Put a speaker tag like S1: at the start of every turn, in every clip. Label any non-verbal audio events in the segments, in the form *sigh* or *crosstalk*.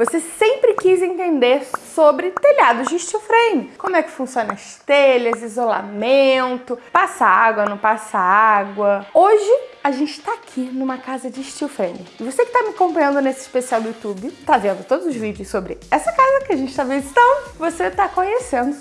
S1: Você sempre quis entender sobre telhados de steel frame. Como é que funciona as telhas, isolamento, passa água, não passa água. Hoje a gente está aqui numa casa de steel frame. E você que está me acompanhando nesse especial do YouTube, tá vendo todos os vídeos sobre essa casa que a gente está visitando, você está conhecendo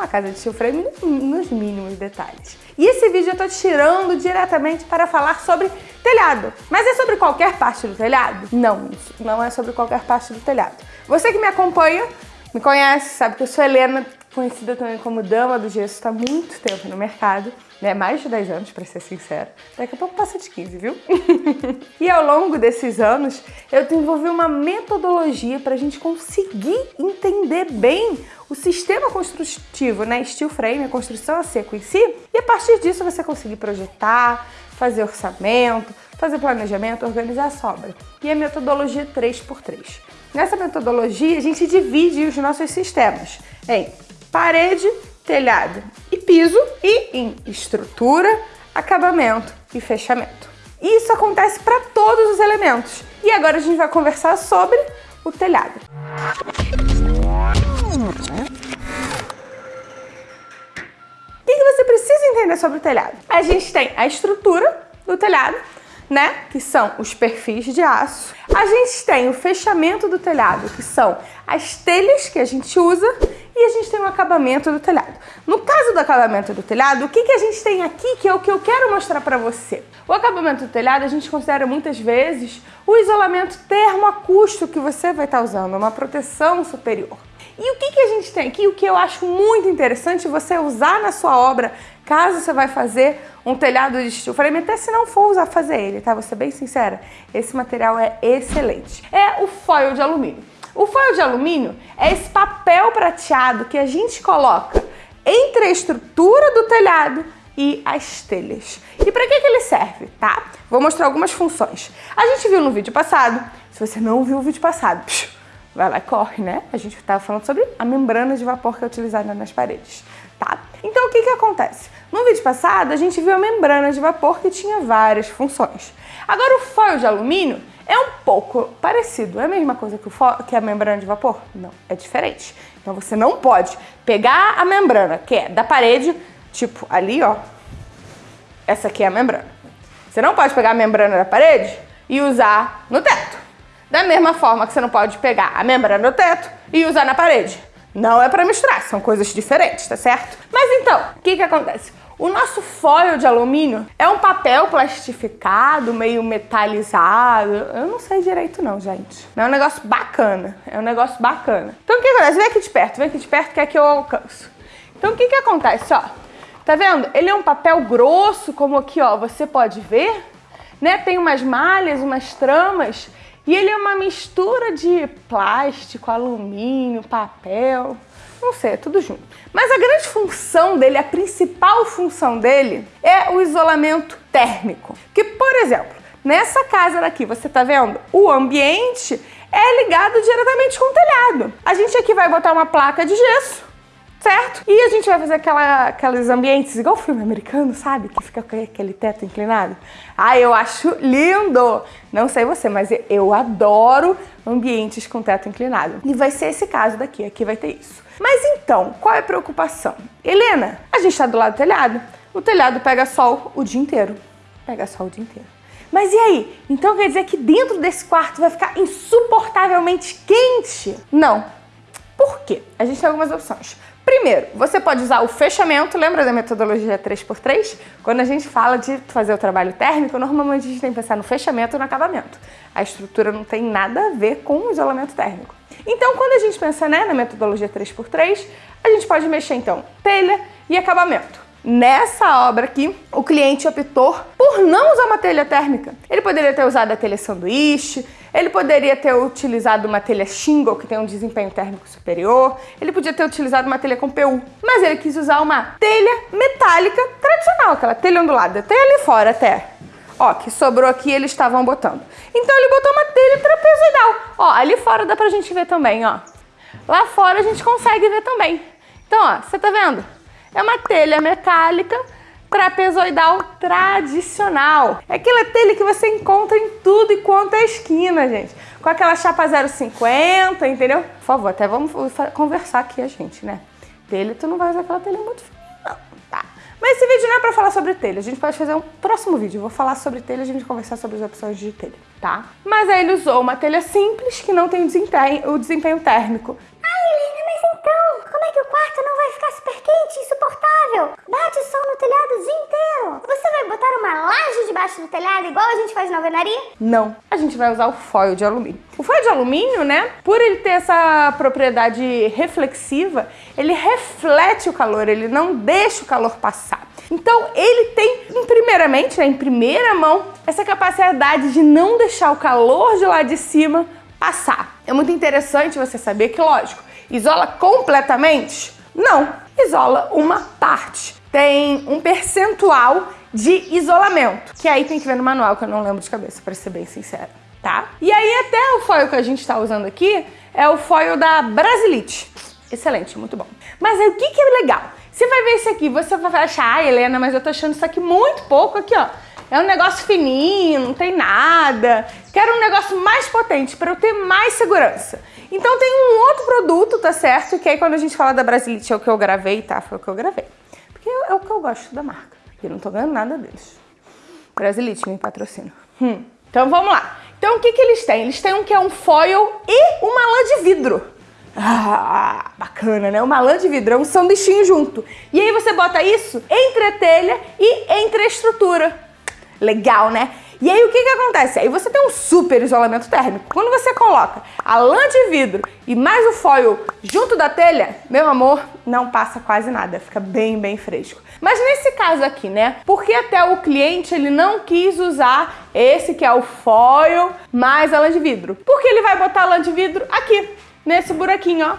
S1: uma casa de steel frame nos mínimos detalhes. E esse vídeo eu tô tirando diretamente para falar sobre telhado. Mas é sobre qualquer parte do telhado? Não, não é sobre qualquer parte do telhado. Você que me acompanha, me conhece, sabe que eu sou Helena, conhecida também como Dama do Gesso, está muito tempo no mercado, né? Mais de 10 anos, para ser sincera. Daqui a pouco passa de 15, viu? *laughs* e ao longo desses anos, eu desenvolvi uma metodologia para a gente conseguir entender bem o sistema construtivo, né? Steel frame, a construção a seco em si, e a partir disso você conseguir projetar, fazer orçamento, fazer planejamento, organizar a sobra. E a metodologia 3x3. Nessa metodologia, a gente divide os nossos sistemas em parede, telhado e piso e em estrutura, acabamento e fechamento. Isso acontece para todos os elementos. E agora a gente vai conversar sobre o telhado. O que você precisa entender sobre o telhado? A gente tem a estrutura do telhado, né? Que são os perfis de aço. A gente tem o fechamento do telhado, que são as telhas que a gente usa e a gente tem o acabamento do telhado. No caso do acabamento do telhado, o que, que a gente tem aqui que é o que eu quero mostrar para você? O acabamento do telhado a gente considera muitas vezes o isolamento termoacústico que você vai estar usando, uma proteção superior. E o que, que a gente tem aqui, o que eu acho muito interessante você usar na sua obra, caso você vai fazer um telhado de frame, até se não for usar fazer ele, tá? Vou ser bem sincera, esse material é excelente. É o foil de alumínio. O foil de alumínio é esse papel prateado que a gente coloca entre a estrutura do telhado e as telhas. E para que, que ele serve, tá? Vou mostrar algumas funções. A gente viu no vídeo passado, se você não viu o vídeo passado, vai lá e corre, né? A gente estava falando sobre a membrana de vapor que é utilizada nas paredes, tá? Então o que que acontece? No vídeo passado a gente viu a membrana de vapor que tinha várias funções. Agora o foil de alumínio é um pouco parecido. É a mesma coisa que, que a membrana de vapor? Não, é diferente. Então você não pode pegar a membrana, que é da parede, tipo ali, ó. Essa aqui é a membrana. Você não pode pegar a membrana da parede e usar no teto. Da mesma forma que você não pode pegar a membrana do teto e usar na parede. Não é para misturar, são coisas diferentes, tá certo? Mas então, o que que acontece? O nosso foil de alumínio é um papel plastificado, meio metalizado. Eu não sei direito não, gente. É um negócio bacana. É um negócio bacana. Então o que acontece? Vem aqui de perto, vem aqui de perto que é que eu alcanço. Então o que que acontece, ó? Tá vendo? Ele é um papel grosso, como aqui, ó, você pode ver. Né? Tem umas malhas, umas tramas. E ele é uma mistura de plástico, alumínio, papel não sei, é tudo junto. Mas a grande função dele, a principal função dele é o isolamento térmico. Que, por exemplo, nessa casa daqui, você tá vendo? O ambiente é ligado diretamente com o telhado. A gente aqui vai botar uma placa de gesso, certo? E a gente vai fazer aquela, aqueles ambientes, igual filme americano, sabe? Que fica com aquele teto inclinado. Ah, eu acho lindo! Não sei você, mas eu adoro ambientes com teto inclinado. E vai ser esse caso daqui, aqui vai ter isso. Mas então, qual é a preocupação? Helena, a gente está do lado do telhado. O telhado pega sol o dia inteiro. Pega sol o dia inteiro. Mas e aí? Então quer dizer que dentro desse quarto vai ficar insuportavelmente quente? Não. Por quê? A gente tem algumas opções. Primeiro, você pode usar o fechamento, lembra da metodologia 3x3? Quando a gente fala de fazer o trabalho térmico, normalmente a gente tem que pensar no fechamento e no acabamento. A estrutura não tem nada a ver com o isolamento térmico. Então, quando a gente pensa né, na metodologia 3x3, a gente pode mexer então telha e acabamento. Nessa obra aqui, o cliente optou por não usar uma telha térmica. Ele poderia ter usado a telha sanduíche, ele poderia ter utilizado uma telha shingle, que tem um desempenho térmico superior, ele podia ter utilizado uma telha com PU, mas ele quis usar uma telha metálica tradicional, aquela telha ondulada, até ali fora até. Ó, que sobrou aqui eles estavam botando. Então ele botou uma telha trapezoidal. Ó, ali fora dá pra gente ver também, ó. Lá fora a gente consegue ver também. Então, ó, você tá vendo? É uma telha metálica trapezoidal tradicional. É aquela telha que você encontra em tudo e quanto é esquina, gente. com aquela chapa 050, entendeu? Por favor, até vamos conversar aqui a gente, né? Telha, tu não vai usar aquela telha muito fina, não, tá? Mas esse vídeo não é pra falar sobre telha, a gente pode fazer um próximo vídeo. Eu vou falar sobre telha a gente conversar sobre as opções de telha, tá? Mas aí ele usou uma telha simples que não tem o desempenho, o desempenho térmico.
S2: Que o quarto não vai ficar super quente, insuportável? Bate sol no telhado o dia inteiro. Você vai botar uma laje debaixo do telhado igual a gente faz na alvenaria?
S1: Não, a gente vai usar o foil de alumínio. O foil de alumínio, né, por ele ter essa propriedade reflexiva, ele reflete o calor, ele não deixa o calor passar. Então ele tem, primeiramente, né, em primeira mão, essa capacidade de não deixar o calor de lá de cima passar. É muito interessante você saber que, lógico, isola completamente? Não, isola uma parte. Tem um percentual de isolamento, que aí tem que ver no manual, que eu não lembro de cabeça, para ser bem sincera, tá? E aí até o foil que a gente está usando aqui é o foil da Brasilite. Excelente, muito bom. Mas aí o que, que é legal? Você vai ver isso aqui, você vai achar, ah, Helena, mas eu tô achando isso aqui muito pouco aqui, ó. É um negócio fininho, não tem nada. Quero um negócio mais potente para eu ter mais segurança. Então tem um outro produto, tá certo? Que aí quando a gente fala da Brasilite é o que eu gravei, tá? Foi o que eu gravei. Porque é o que eu gosto da marca. E eu não tô ganhando nada deles. Brasilite me patrocina. Hum. Então vamos lá. Então o que, que eles têm? Eles têm um que é um foil e uma lã de vidro. Ah, bacana, né? Uma lã de vidro, é um sanduichinho junto. E aí você bota isso entre a telha e entre a estrutura. Legal, né? E aí o que que acontece? Aí você tem um super isolamento térmico. Quando você coloca a lã de vidro e mais o foil junto da telha, meu amor, não passa quase nada, fica bem, bem fresco. Mas nesse caso aqui, né? Porque até o cliente ele não quis usar esse que é o foil mais a lã de vidro. Porque ele vai botar a lã de vidro aqui, nesse buraquinho, ó.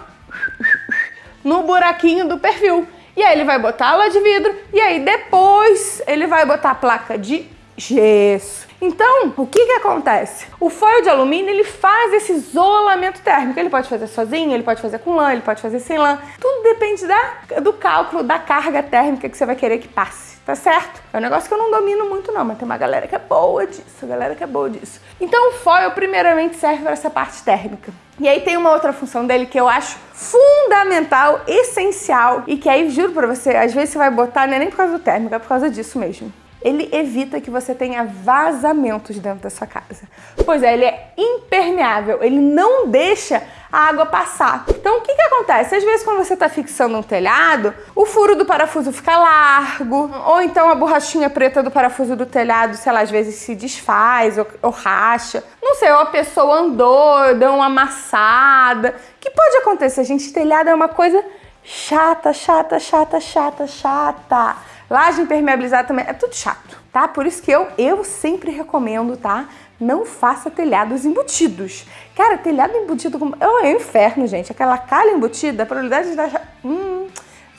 S1: No buraquinho do perfil. E aí ele vai botar a lã de vidro e aí depois ele vai botar a placa de gesso. Então, o que que acontece? O foil de alumínio, ele faz esse isolamento térmico. Ele pode fazer sozinho, ele pode fazer com lã, ele pode fazer sem lã. Tudo depende da, do cálculo da carga térmica que você vai querer que passe, tá certo? É um negócio que eu não domino muito não, mas tem uma galera que é boa disso, galera que é boa disso. Então o foil primeiramente serve para essa parte térmica. E aí tem uma outra função dele que eu acho fundamental, essencial, e que aí, juro pra você, às vezes você vai botar, não é nem por causa do térmico, é por causa disso mesmo ele evita que você tenha vazamentos dentro da sua casa. Pois é, ele é impermeável, ele não deixa a água passar. Então o que, que acontece? Às vezes quando você está fixando um telhado, o furo do parafuso fica largo, ou então a borrachinha preta do parafuso do telhado, sei lá, às vezes se desfaz ou, ou racha. Não sei, ou a pessoa andou, deu uma amassada. O que pode acontecer, gente? Telhado é uma coisa chata, chata, chata, chata, chata. Laje impermeabilizada também é tudo chato, tá? Por isso que eu, eu sempre recomendo, tá? Não faça telhados embutidos. Cara, telhado embutido é um inferno, gente. Aquela calha embutida, a probabilidade de dar... Hum,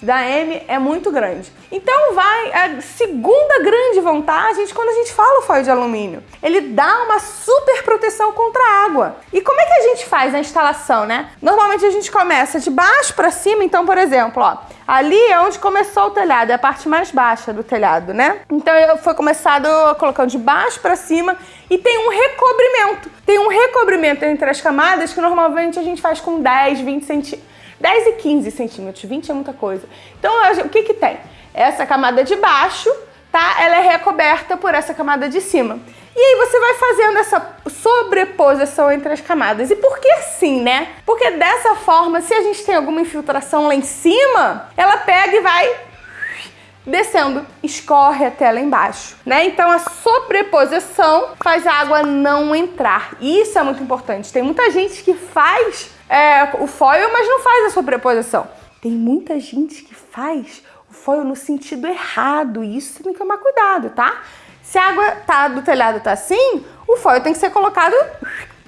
S1: da M é muito grande. Então vai a segunda grande vantagem quando a gente fala o foil de alumínio. Ele dá uma super proteção contra a água. E como é que a gente faz a instalação, né? Normalmente a gente começa de baixo para cima, então, por exemplo, ó, ali é onde começou o telhado, é a parte mais baixa do telhado, né? Então foi começado colocando de baixo para cima e tem um recobrimento. Tem um recobrimento entre as camadas que normalmente a gente faz com 10, 20 centímetros 10 e 15 centímetros, 20 é muita coisa. Então, o que que tem? Essa camada de baixo, tá? Ela é recoberta por essa camada de cima. E aí você vai fazendo essa sobreposição entre as camadas. E por que assim, né? Porque dessa forma, se a gente tem alguma infiltração lá em cima, ela pega e vai descendo, escorre até lá embaixo, né? Então a sobreposição faz a água não entrar. Isso é muito importante. Tem muita gente que faz é, o foil, mas não faz a sobreposição. Tem muita gente que faz o foil no sentido errado e isso tem que tomar cuidado, tá? Se a água tá, do telhado tá assim, o foil tem que ser colocado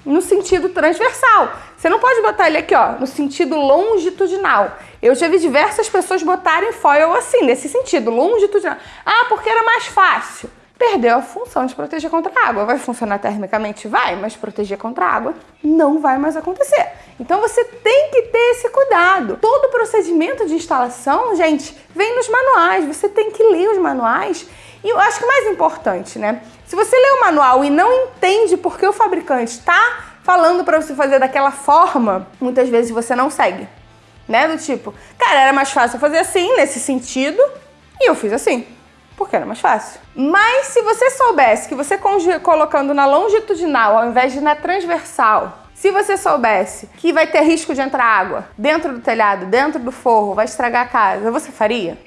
S1: no sentido transversal. Você não pode botar ele aqui, ó, no sentido longitudinal. Eu já vi diversas pessoas botarem foil assim, nesse sentido, longitudinal. Ah, porque era mais fácil perdeu a função de proteger contra a água. Vai funcionar termicamente? Vai, mas proteger contra a água não vai mais acontecer. Então você tem que ter esse cuidado. Todo procedimento de instalação, gente, vem nos manuais. Você tem que ler os manuais. E eu acho que o mais importante, né? Se você lê o manual e não entende por que o fabricante está falando para você fazer daquela forma, muitas vezes você não segue. Né? Do tipo, cara, era mais fácil fazer assim, nesse sentido, e eu fiz assim porque era mais fácil. Mas se você soubesse que você colocando na longitudinal ao invés de na transversal, se você soubesse que vai ter risco de entrar água dentro do telhado, dentro do forro, vai estragar a casa, você faria?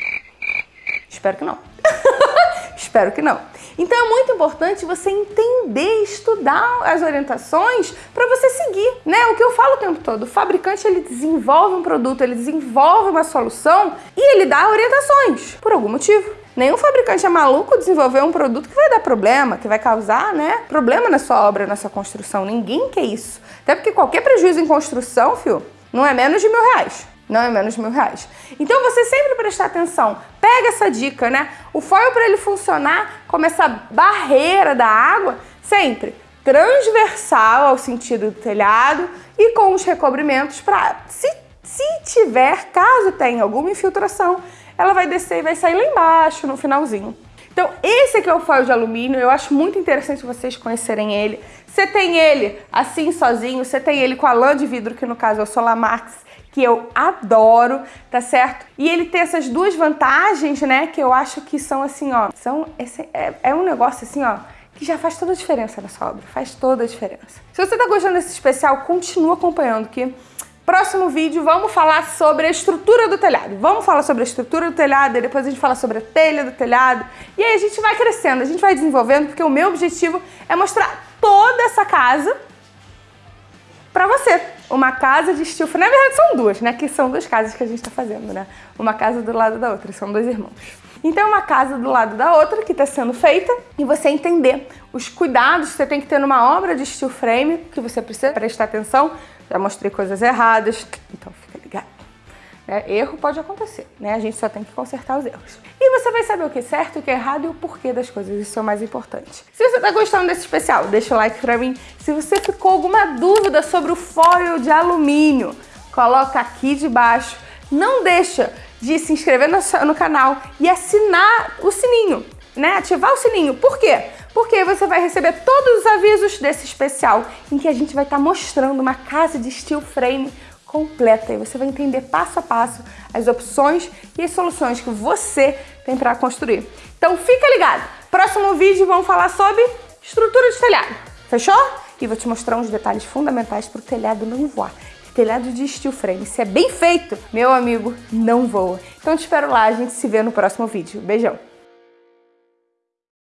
S1: Espero que não. *laughs* Espero que não. Então é muito importante você entender, estudar as orientações para você seguir, né? O que eu falo o tempo todo, o fabricante ele desenvolve um produto, ele desenvolve uma solução e ele dá orientações por algum motivo. Nenhum fabricante é maluco desenvolver um produto que vai dar problema, que vai causar, né, problema na sua obra, na sua construção. Ninguém quer isso. Até porque qualquer prejuízo em construção, fio, não é menos de mil reais. Não é menos de mil reais. Então você sempre prestar atenção. Pega essa dica, né? O foil para ele funcionar como essa barreira da água, sempre transversal ao sentido do telhado e com os recobrimentos para, se, se tiver, caso tenha alguma infiltração, ela vai descer e vai sair lá embaixo, no finalzinho. Então, esse aqui é o foil de alumínio, eu acho muito interessante vocês conhecerem ele. Você tem ele assim sozinho, você tem ele com a lã de vidro, que no caso é o Solamax, que eu adoro, tá certo? E ele tem essas duas vantagens, né, que eu acho que são assim, ó, são, esse, é, é um negócio assim, ó, que já faz toda a diferença na sua obra, faz toda a diferença. Se você tá gostando desse especial, continua acompanhando, que Próximo vídeo vamos falar sobre a estrutura do telhado. Vamos falar sobre a estrutura do telhado depois a gente fala sobre a telha do telhado. E aí a gente vai crescendo, a gente vai desenvolvendo, porque o meu objetivo é mostrar toda essa casa para você. Uma casa de estilo... Na verdade são duas, né? Que são duas casas que a gente está fazendo, né? Uma casa do lado da outra, são dois irmãos. Então, uma casa do lado da outra que está sendo feita e você entender os cuidados que você tem que ter numa obra de steel frame, que você precisa prestar atenção. Já mostrei coisas erradas, então fica ligado. É, erro pode acontecer, né? A gente só tem que consertar os erros. E você vai saber o que é certo, o que é errado e o porquê das coisas, isso é o mais importante. Se você está gostando desse especial, deixa o like pra mim. Se você ficou alguma dúvida sobre o foil de alumínio, coloca aqui debaixo. Não deixa de se inscrever no, no canal e assinar o sininho, né? Ativar o sininho. Por quê? Porque você vai receber todos os avisos desse especial em que a gente vai estar tá mostrando uma casa de steel frame completa e você vai entender passo a passo as opções e as soluções que você tem para construir. Então fica ligado! Próximo vídeo vamos falar sobre estrutura de telhado, fechou? E vou te mostrar uns detalhes fundamentais para o telhado não voar telhado de steel frame. Se é bem feito, meu amigo, não voa. Então te espero lá, a gente se vê no próximo vídeo. Beijão!